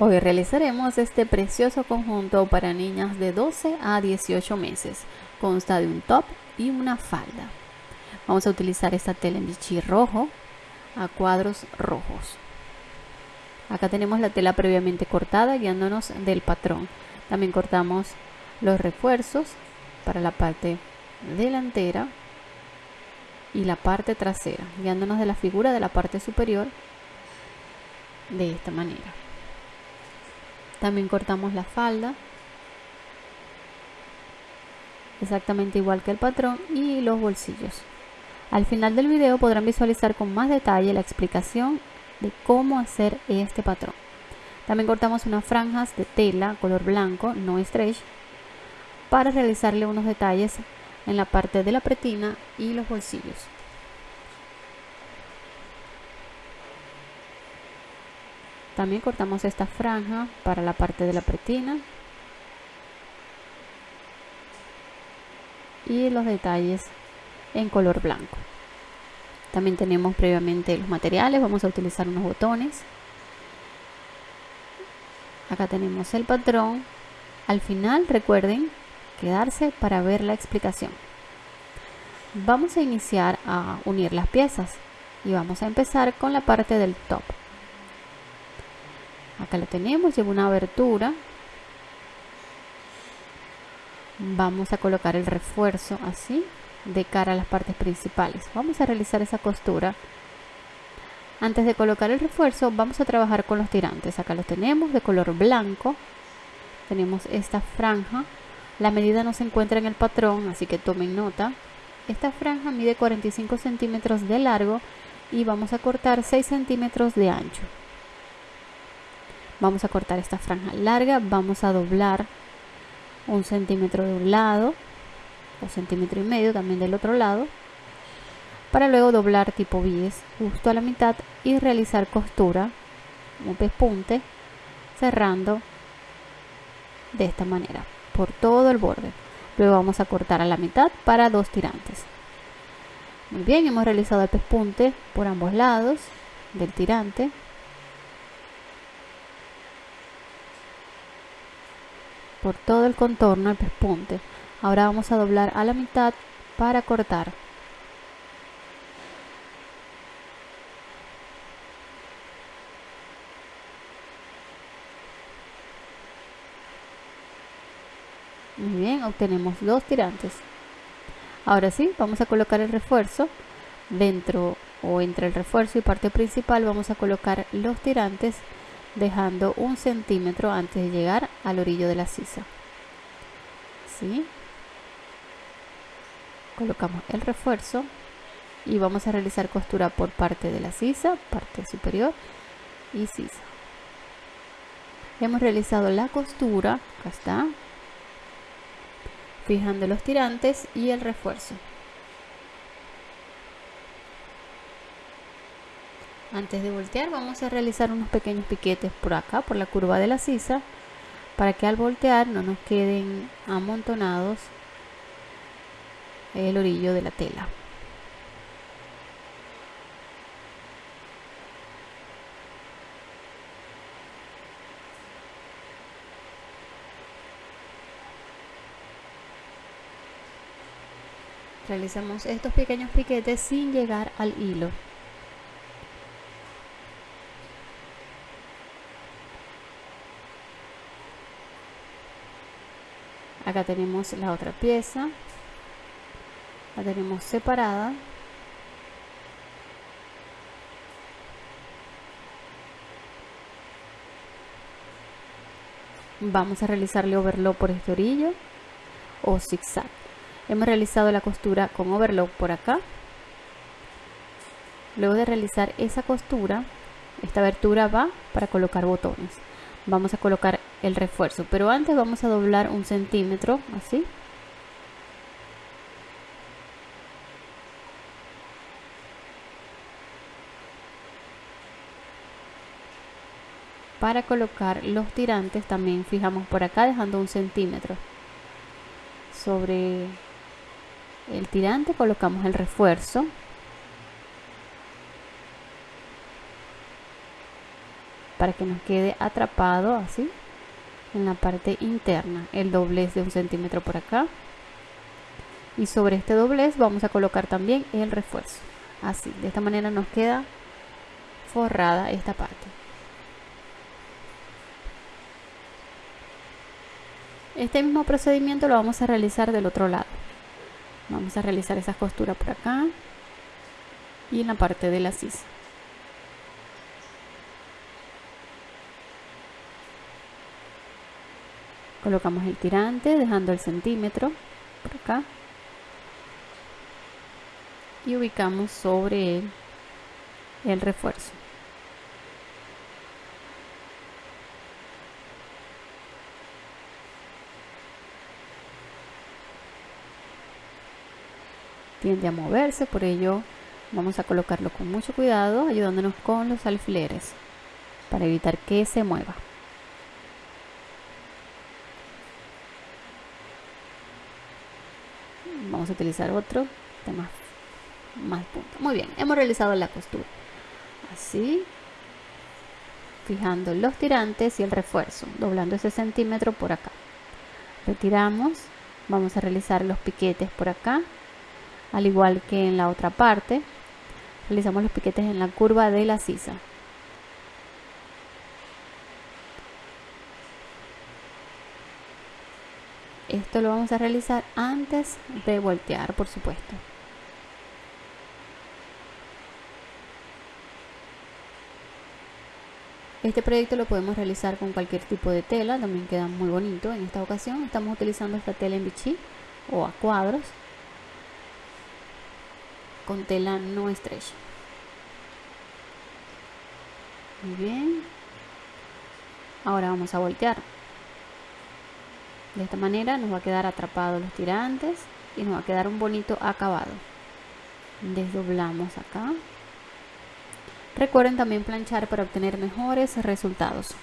Hoy realizaremos este precioso conjunto para niñas de 12 a 18 meses. Consta de un top y una falda. Vamos a utilizar esta tela en bichí rojo a cuadros rojos. Acá tenemos la tela previamente cortada guiándonos del patrón. También cortamos los refuerzos para la parte delantera y la parte trasera, guiándonos de la figura de la parte superior de esta manera. También cortamos la falda. Exactamente igual que el patrón y los bolsillos. Al final del video podrán visualizar con más detalle la explicación de cómo hacer este patrón. También cortamos unas franjas de tela color blanco, no stretch, para realizarle unos detalles en la parte de la pretina y los bolsillos. También cortamos esta franja para la parte de la pretina. Y los detalles en color blanco. También tenemos previamente los materiales. Vamos a utilizar unos botones. Acá tenemos el patrón. Al final recuerden quedarse para ver la explicación. Vamos a iniciar a unir las piezas y vamos a empezar con la parte del top acá lo tenemos lleva una abertura. Vamos a colocar el refuerzo así de cara a las partes principales. Vamos a realizar esa costura. Antes de colocar el refuerzo vamos a trabajar con los tirantes. Acá lo tenemos de color blanco. Tenemos esta franja. La medida no se encuentra en el patrón así que tomen nota. Esta franja mide 45 centímetros de largo y vamos a cortar 6 centímetros de ancho vamos a cortar esta franja larga vamos a doblar un centímetro de un lado o centímetro y medio también del otro lado para luego doblar tipo bies justo a la mitad y realizar costura un pespunte cerrando de esta manera por todo el borde. Luego vamos a cortar a la mitad para dos tirantes. Muy bien hemos realizado el pespunte por ambos lados del tirante por todo el contorno el pespunte. Ahora vamos a doblar a la mitad para cortar. Muy bien, obtenemos dos tirantes. Ahora sí, vamos a colocar el refuerzo dentro o entre el refuerzo y parte principal vamos a colocar los tirantes dejando un centímetro antes de llegar al orillo de la sisa. ¿Sí? colocamos el refuerzo y vamos a realizar costura por parte de la sisa parte superior y sisa. Hemos realizado la costura acá está fijando los tirantes y el refuerzo Antes de voltear vamos a realizar unos pequeños piquetes por acá, por la curva de la sisa, para que al voltear no nos queden amontonados el orillo de la tela. Realizamos estos pequeños piquetes sin llegar al hilo. Acá tenemos la otra pieza. La tenemos separada. Vamos a realizarle overlock por este orillo o zigzag. Hemos realizado la costura con overlock por acá. Luego de realizar esa costura esta abertura va para colocar botones. Vamos a colocar el refuerzo. Pero antes vamos a doblar un centímetro así. Para colocar los tirantes también fijamos por acá dejando un centímetro. Sobre el tirante colocamos el refuerzo. Para que nos quede atrapado así en la parte interna el doblez de un centímetro por acá. Y sobre este doblez vamos a colocar también el refuerzo. Así de esta manera nos queda forrada esta parte. Este mismo procedimiento lo vamos a realizar del otro lado. Vamos a realizar esas costuras por acá y en la parte de la sisa colocamos el tirante dejando el centímetro por acá. Y ubicamos sobre él el refuerzo. Tiende a moverse por ello vamos a colocarlo con mucho cuidado ayudándonos con los alfileres para evitar que se mueva vamos a utilizar otro de más, más punto. Muy bien hemos realizado la costura. Así fijando los tirantes y el refuerzo doblando ese centímetro por acá. Retiramos vamos a realizar los piquetes por acá al igual que en la otra parte. Realizamos los piquetes en la curva de la sisa Esto lo vamos a realizar antes de voltear, por supuesto. Este proyecto lo podemos realizar con cualquier tipo de tela, también queda muy bonito. En esta ocasión estamos utilizando esta tela en bichí o a cuadros con tela no estrecha. Muy bien. Ahora vamos a voltear. De esta manera nos va a quedar atrapado los tirantes y nos va a quedar un bonito acabado. Desdoblamos acá. Recuerden también planchar para obtener mejores resultados.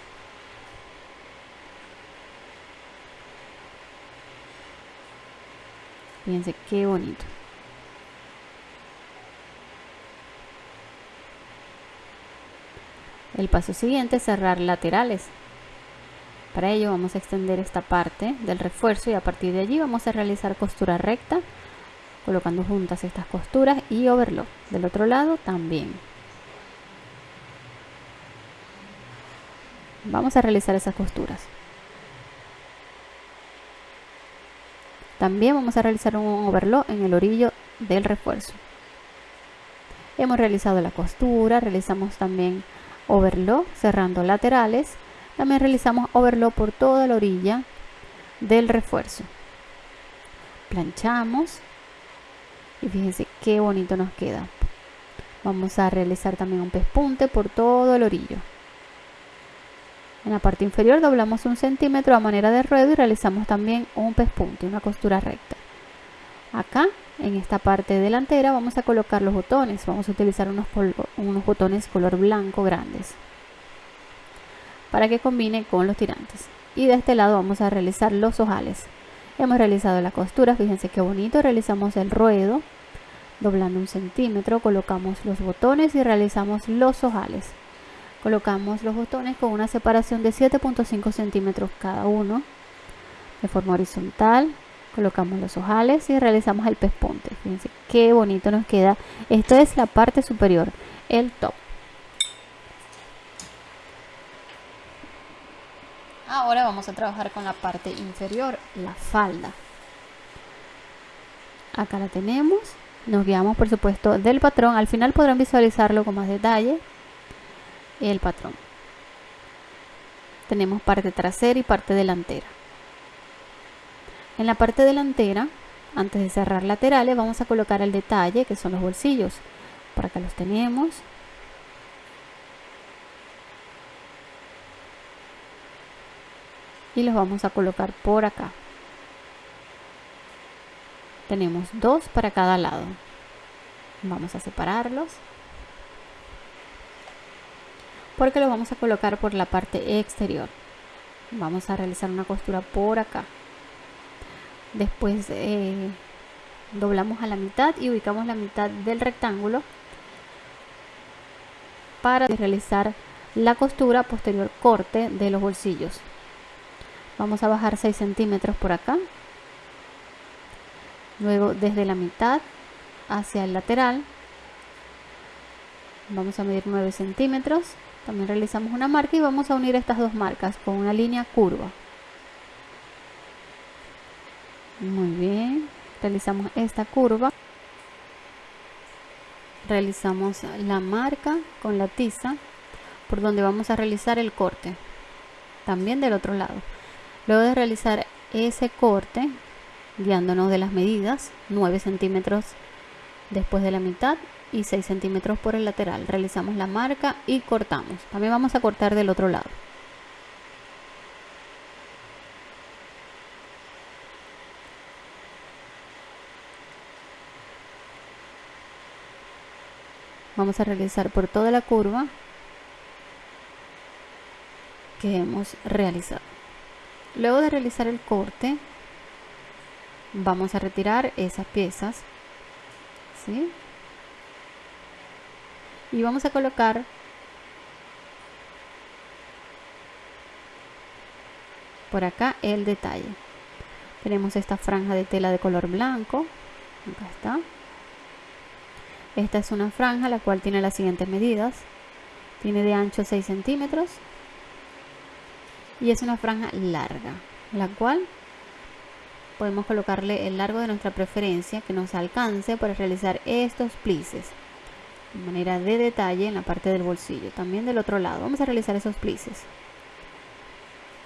Fíjense qué bonito. El paso siguiente es cerrar laterales. Para ello vamos a extender esta parte del refuerzo y a partir de allí vamos a realizar costura recta colocando juntas estas costuras y overlock. Del otro lado también. Vamos a realizar esas costuras. También vamos a realizar un overlock en el orillo del refuerzo. Hemos realizado la costura, realizamos también overlock cerrando laterales también realizamos overlock por toda la orilla del refuerzo. Planchamos y fíjense qué bonito nos queda. Vamos a realizar también un pespunte por todo el orillo. En la parte inferior doblamos un centímetro a manera de ruedo y realizamos también un pespunte, una costura recta. Acá, en esta parte delantera, vamos a colocar los botones. Vamos a utilizar unos, unos botones color blanco grandes para que combine con los tirantes. Y de este lado vamos a realizar los ojales. Hemos realizado la costura, fíjense qué bonito, realizamos el ruedo, doblando un centímetro, colocamos los botones y realizamos los ojales. Colocamos los botones con una separación de 7.5 centímetros cada uno, de forma horizontal. Colocamos los ojales y realizamos el pespunte. Fíjense qué bonito nos queda. Esto es la parte superior, el top. Ahora vamos a trabajar con la parte inferior, la falda. Acá la tenemos. Nos guiamos por supuesto del patrón. Al final podrán visualizarlo con más detalle. El patrón. Tenemos parte trasera y parte delantera. En la parte delantera, antes de cerrar laterales, vamos a colocar el detalle que son los bolsillos. Por acá los tenemos. Y los vamos a colocar por acá. Tenemos dos para cada lado. Vamos a separarlos. Porque los vamos a colocar por la parte exterior. Vamos a realizar una costura por acá. Después eh, doblamos a la mitad y ubicamos la mitad del rectángulo para realizar la costura posterior corte de los bolsillos. Vamos a bajar 6 centímetros por acá. Luego desde la mitad hacia el lateral vamos a medir 9 centímetros. También realizamos una marca y vamos a unir estas dos marcas con una línea curva. Muy bien, realizamos esta curva. Realizamos la marca con la tiza por donde vamos a realizar el corte. También del otro lado. Luego de realizar ese corte, guiándonos de las medidas, 9 centímetros después de la mitad y 6 centímetros por el lateral. Realizamos la marca y cortamos. También vamos a cortar del otro lado. Vamos a realizar por toda la curva que hemos realizado. Luego de realizar el corte, vamos a retirar esas piezas. ¿sí? Y vamos a colocar por acá el detalle. Tenemos esta franja de tela de color blanco. Acá está. Esta es una franja la cual tiene las siguientes medidas. Tiene de ancho 6 centímetros, y es una franja larga, la cual podemos colocarle el largo de nuestra preferencia que nos alcance para realizar estos plices de manera de detalle en la parte del bolsillo, también del otro lado. Vamos a realizar esos plices.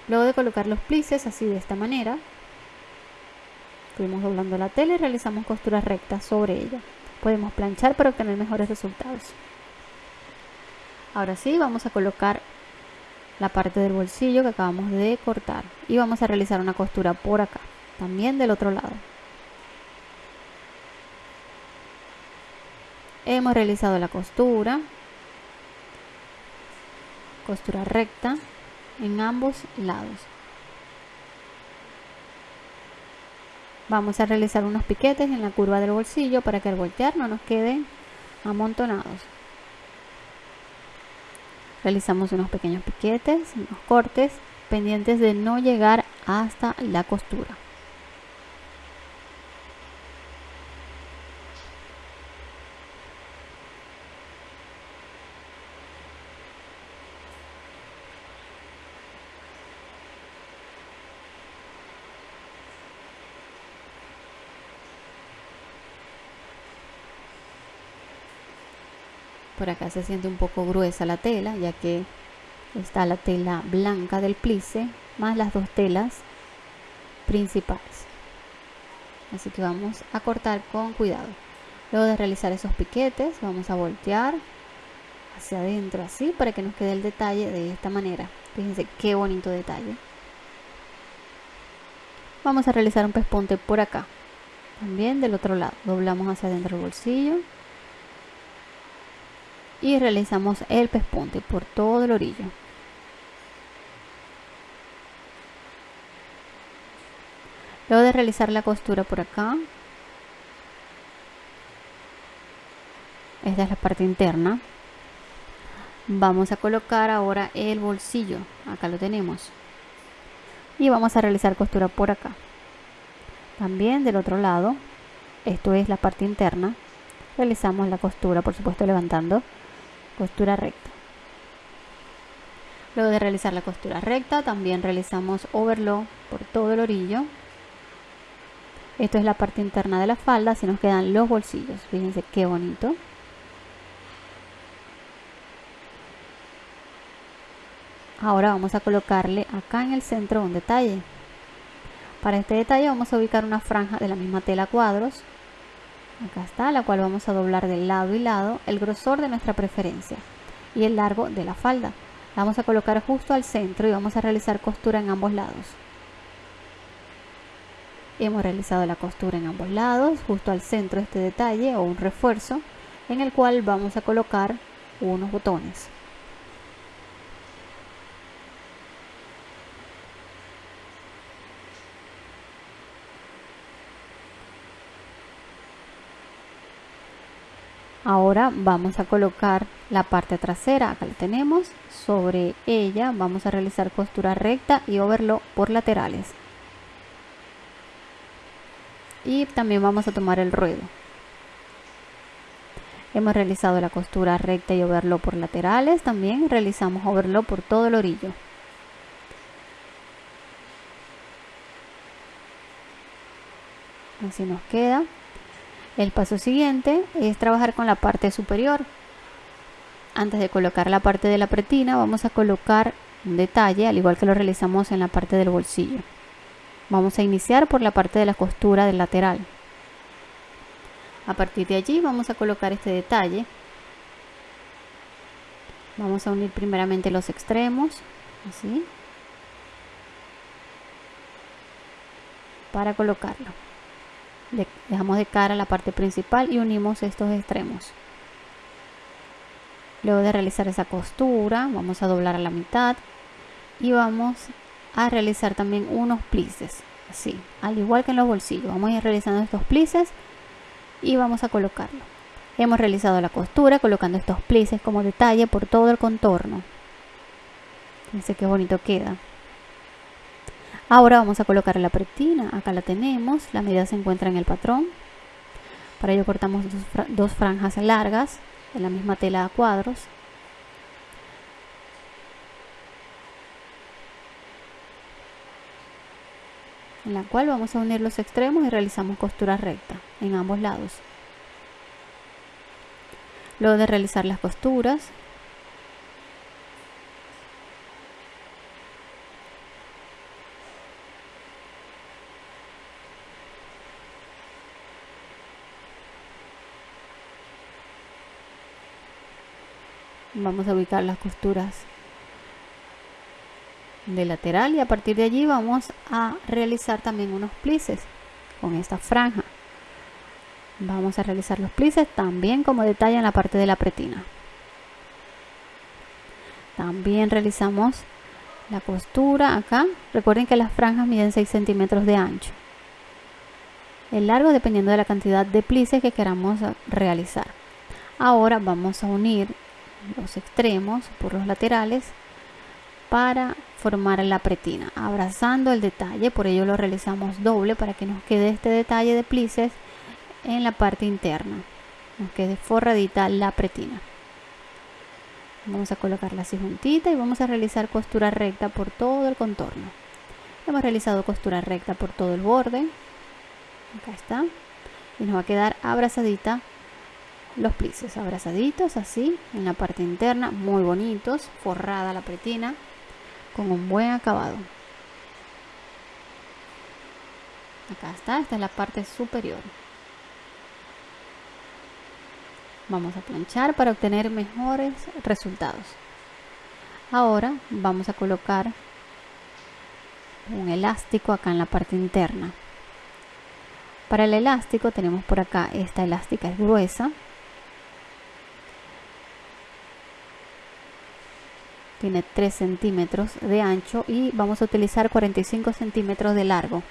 Luego de colocar los plices así de esta manera, fuimos doblando la tela y realizamos costuras rectas sobre ella. Podemos planchar para obtener mejores resultados. Ahora sí, vamos a colocar la parte del bolsillo que acabamos de cortar. Y vamos a realizar una costura por acá también del otro lado. Hemos realizado la costura. Costura recta en ambos lados. Vamos a realizar unos piquetes en la curva del bolsillo para que al voltear no nos queden amontonados realizamos unos pequeños piquetes, unos cortes, pendientes de no llegar hasta la costura. Por acá se siente un poco gruesa la tela, ya que está la tela blanca del plice, más las dos telas principales. Así que vamos a cortar con cuidado. Luego de realizar esos piquetes, vamos a voltear hacia adentro así para que nos quede el detalle de esta manera. Fíjense qué bonito detalle. Vamos a realizar un pespunte por acá. También del otro lado. Doblamos hacia adentro el bolsillo y realizamos el pespunte por todo el orillo. Luego de realizar la costura por acá esta es la parte interna vamos a colocar ahora el bolsillo acá lo tenemos y vamos a realizar costura por acá. También del otro lado esto es la parte interna realizamos la costura por supuesto levantando costura recta. Luego de realizar la costura recta, también realizamos overlock por todo el orillo. Esto es la parte interna de la falda, así nos quedan los bolsillos. Fíjense qué bonito. Ahora vamos a colocarle acá en el centro un detalle. Para este detalle vamos a ubicar una franja de la misma tela cuadros acá está, la cual vamos a doblar de lado y lado el grosor de nuestra preferencia y el largo de la falda. La vamos a colocar justo al centro y vamos a realizar costura en ambos lados. Hemos realizado la costura en ambos lados, justo al centro este detalle o un refuerzo en el cual vamos a colocar unos botones. Ahora vamos a colocar la parte trasera acá la tenemos. Sobre ella vamos a realizar costura recta y overlock por laterales. Y también vamos a tomar el ruedo. Hemos realizado la costura recta y overlock por laterales. También realizamos overlock por todo el orillo. Así nos queda el paso siguiente es trabajar con la parte superior. Antes de colocar la parte de la pretina vamos a colocar un detalle al igual que lo realizamos en la parte del bolsillo. Vamos a iniciar por la parte de la costura del lateral. A partir de allí vamos a colocar este detalle. Vamos a unir primeramente los extremos así para colocarlo dejamos de cara la parte principal y unimos estos extremos. Luego de realizar esa costura vamos a doblar a la mitad y vamos a realizar también unos plices así al igual que en los bolsillos. Vamos a ir realizando estos plices y vamos a colocarlo. Hemos realizado la costura colocando estos plices como detalle por todo el contorno. Fíjense qué bonito queda Ahora vamos a colocar la pretina, acá la tenemos, la medida se encuentra en el patrón. Para ello cortamos dos, franjas largas de la misma tela a cuadros. En la cual vamos a unir los extremos y realizamos costura recta en ambos lados. Luego de realizar las costuras, vamos a ubicar las costuras de lateral y a partir de allí vamos a realizar también unos plices con esta franja. Vamos a realizar los plices también como detalle en la parte de la pretina. También realizamos la costura acá. Recuerden que las franjas miden 6 centímetros de ancho. El largo dependiendo de la cantidad de plices que queramos realizar. Ahora vamos a unir los extremos por los laterales para formar la pretina. Abrazando el detalle por ello lo realizamos doble para que nos quede este detalle de plices en la parte interna. Nos quede forradita la pretina. Vamos a colocarla así juntita y vamos a realizar costura recta por todo el contorno. Hemos realizado costura recta por todo el borde. Acá está. Y nos va a quedar abrazadita los plices abrazaditos así en la parte interna muy bonitos forrada la pretina con un buen acabado. Acá está esta es la parte superior. Vamos a planchar para obtener mejores resultados. Ahora vamos a colocar un elástico acá en la parte interna. Para el elástico tenemos por acá esta elástica es gruesa tiene 3 centímetros de ancho y vamos a utilizar 45 centímetros de largo.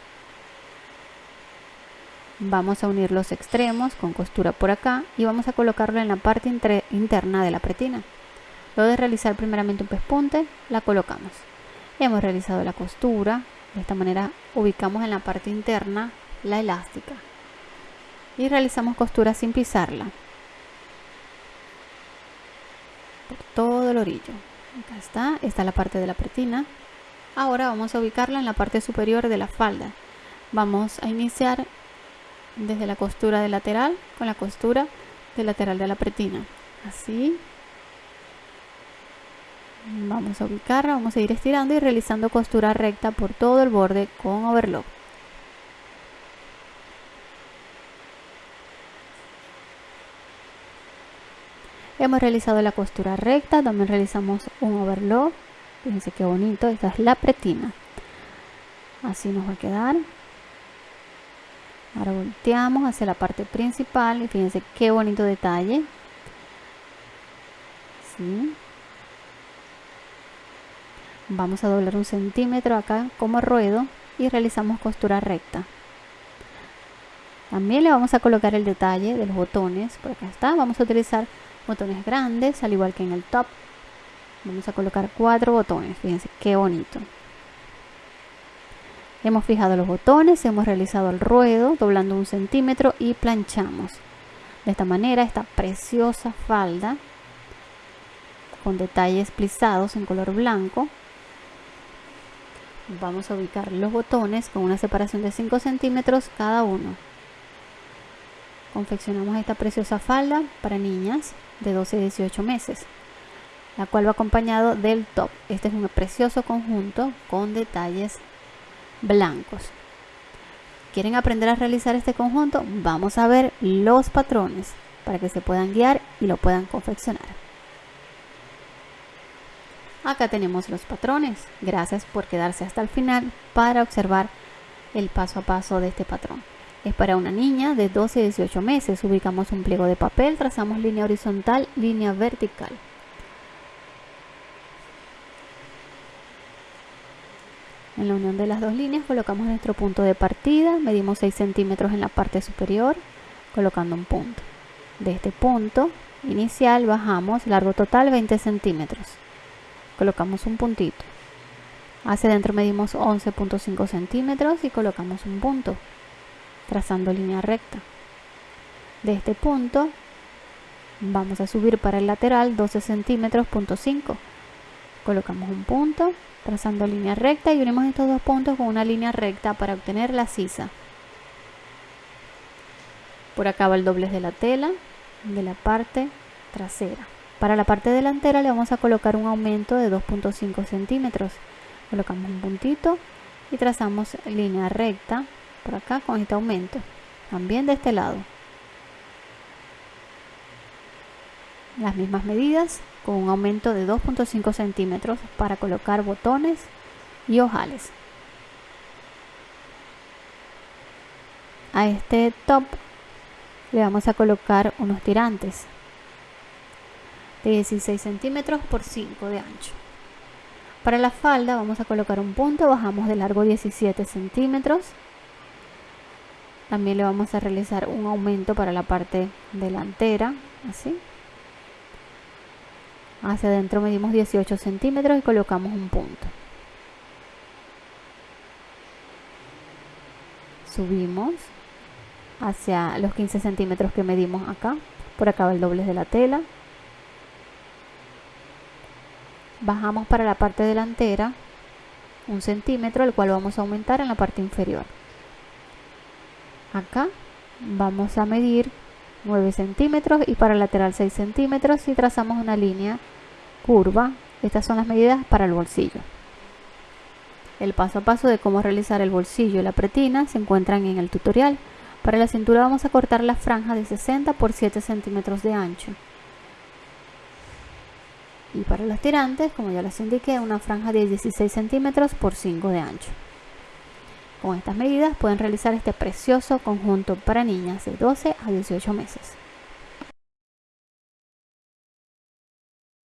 Vamos a unir los extremos con costura por acá y vamos a colocarlo en la parte interna de la pretina. Luego de realizar primeramente un pespunte la colocamos. Hemos realizado la costura de esta manera ubicamos en la parte interna la elástica. Y realizamos costura sin pisarla. Por todo el orillo acá está, está la parte de la pretina. Ahora vamos a ubicarla en la parte superior de la falda. Vamos a iniciar desde la costura de lateral con la costura de lateral de la pretina. Así. Vamos a ubicarla, vamos a ir estirando y realizando costura recta por todo el borde con overlock hemos realizado la costura recta también realizamos un overlock. Fíjense qué bonito esta es la pretina. Así nos va a quedar. Ahora volteamos hacia la parte principal y fíjense qué bonito detalle. Vamos a doblar un centímetro acá como ruedo y realizamos costura recta. También le vamos a colocar el detalle de los botones. Por acá está. Vamos a utilizar botones grandes, al igual que en el top. Vamos a colocar cuatro botones. Fíjense qué bonito. Hemos fijado los botones, hemos realizado el ruedo doblando un centímetro y planchamos. De esta manera esta preciosa falda con detalles plisados en color blanco. Vamos a ubicar los botones con una separación de 5 centímetros cada uno. Confeccionamos esta preciosa falda para niñas de 12 a 18 meses, la cual va acompañado del top. Este es un precioso conjunto con detalles blancos. ¿Quieren aprender a realizar este conjunto? Vamos a ver los patrones para que se puedan guiar y lo puedan confeccionar. Acá tenemos los patrones. Gracias por quedarse hasta el final para observar el paso a paso de este patrón. Es para una niña de 12 a 18 meses. Ubicamos un pliego de papel, trazamos línea horizontal, línea vertical. En la unión de las dos líneas colocamos nuestro punto de partida, medimos 6 centímetros en la parte superior, colocando un punto. De este punto inicial bajamos, largo total 20 centímetros. Colocamos un puntito. Hacia adentro medimos 11.5 centímetros y colocamos un punto, trazando línea recta. De este punto vamos a subir para el lateral 12 centímetros, punto 5. Colocamos un punto, trazando línea recta y unimos estos dos puntos con una línea recta para obtener la sisa. Por acá va el doblez de la tela de la parte trasera. Para la parte delantera le vamos a colocar un aumento de 2.5 centímetros. Colocamos un puntito y trazamos línea recta por acá con este aumento. También de este lado. Las mismas medidas con un aumento de 2.5 centímetros para colocar botones y ojales. A este top le vamos a colocar unos tirantes de 16 centímetros por 5 de ancho. Para la falda vamos a colocar un punto, bajamos de largo 17 centímetros. También le vamos a realizar un aumento para la parte delantera, así. Hacia adentro medimos 18 centímetros y colocamos un punto. Subimos hacia los 15 centímetros que medimos acá. Por acá va el doblez de la tela. Bajamos para la parte delantera un centímetro el cual vamos a aumentar en la parte inferior acá vamos a medir 9 centímetros y para el lateral 6 centímetros y trazamos una línea curva. Estas son las medidas para el bolsillo. El paso a paso de cómo realizar el bolsillo y la pretina se encuentran en el tutorial. Para la cintura vamos a cortar la franja de 60 por 7 centímetros de ancho. Y para los tirantes, como ya les indiqué, una franja de 16 centímetros por 5 de ancho. Con estas medidas pueden realizar este precioso conjunto para niñas de 12 a 18 meses.